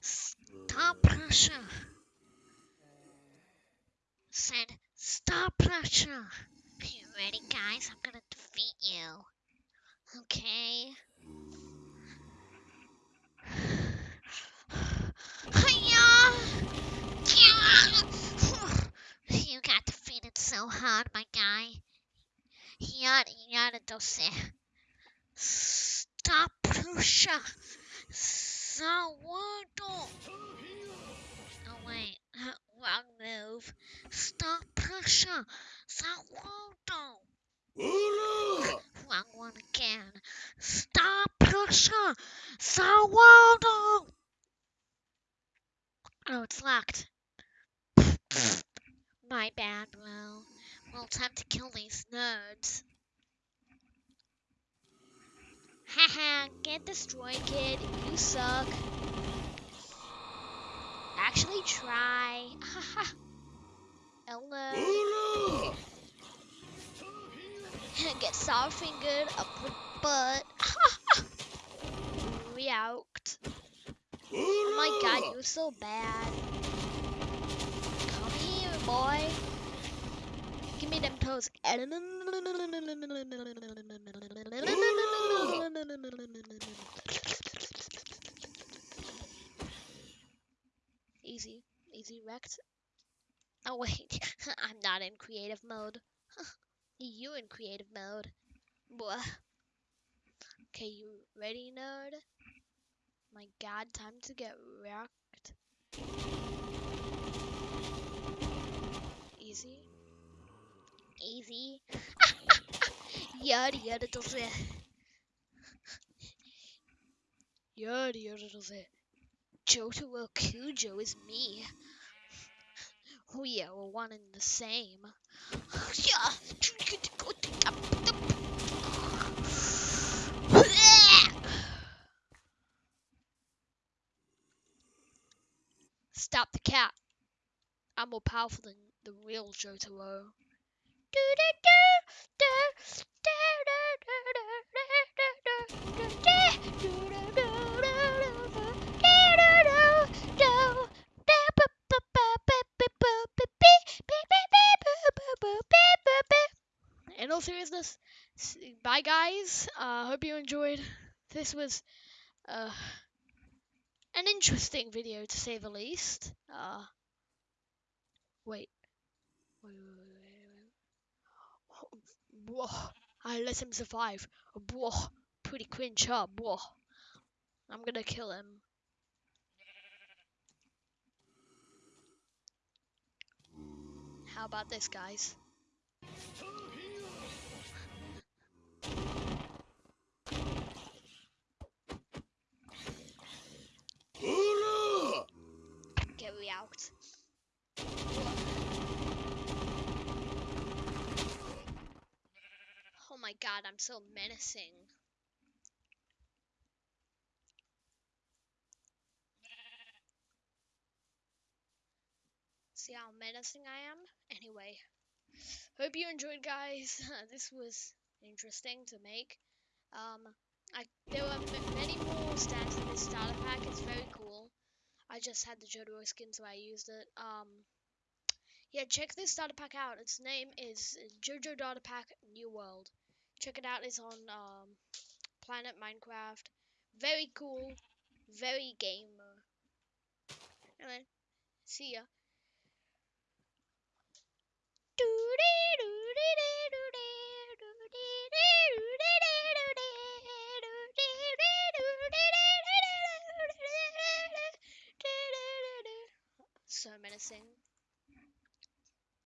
Stop pressure. Said stop pressure. Are you ready, guys? I'm gonna defeat you. Okay. You got defeated so hard, my guy. You yada does it. Stop pressure. Sourdough. Oh wait, wrong move. Stop pressure. Sourdough. Wrong one again. Stop pressure. Sourdough. Oh, it's locked. My bad, bro. Well, time to kill these nerds. Haha, get destroyed, kid. You suck. Actually, try. Haha. Hello. get sour fingered up the butt. React. Oh my god, you're so bad. Come here, boy. Give me them toes. Easy. Oh wait, I'm not in creative mode. you in creative mode. Blah. Okay, you ready, nerd? My god, time to get wrecked. Easy. Easy. yada yada does it. Yada yada does it. Jotaro Kujo is me. Oh yeah, we're one and the same. Stop the cat. I'm more powerful than the real Jotaro. All seriousness, bye guys. I uh, hope you enjoyed. This was uh, an interesting video to say the least. Uh, wait. Wait, wait, wait, wait. I let him survive. Whoa. Pretty cringe, huh? I'm gonna kill him. How about this, guys? God, I'm so menacing. See how menacing I am? Anyway, hope you enjoyed, guys. this was interesting to make. Um, I there were many more stats in this starter pack. It's very cool. I just had the Jotaro skin, so I used it. Um, yeah, check this starter pack out. Its name is JoJo Starter Pack New World. Check it out. It's on um, Planet Minecraft. Very cool. Very gamer. See ya. So menacing.